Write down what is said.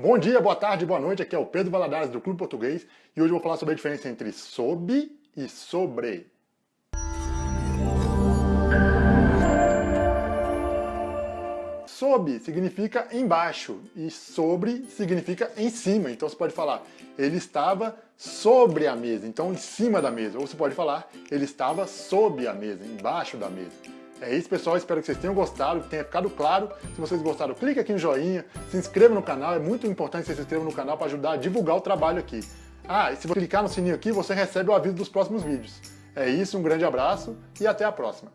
Bom dia, boa tarde, boa noite, aqui é o Pedro Valadares do Clube Português e hoje eu vou falar sobre a diferença entre sob e sobre. Sob significa embaixo e sobre significa em cima. Então você pode falar, ele estava sobre a mesa, então em cima da mesa. Ou você pode falar, ele estava sob a mesa, embaixo da mesa. É isso, pessoal. Espero que vocês tenham gostado, que tenha ficado claro. Se vocês gostaram, clique aqui no joinha, se inscreva no canal. É muito importante que você se inscreva no canal para ajudar a divulgar o trabalho aqui. Ah, e se você clicar no sininho aqui, você recebe o aviso dos próximos vídeos. É isso, um grande abraço e até a próxima.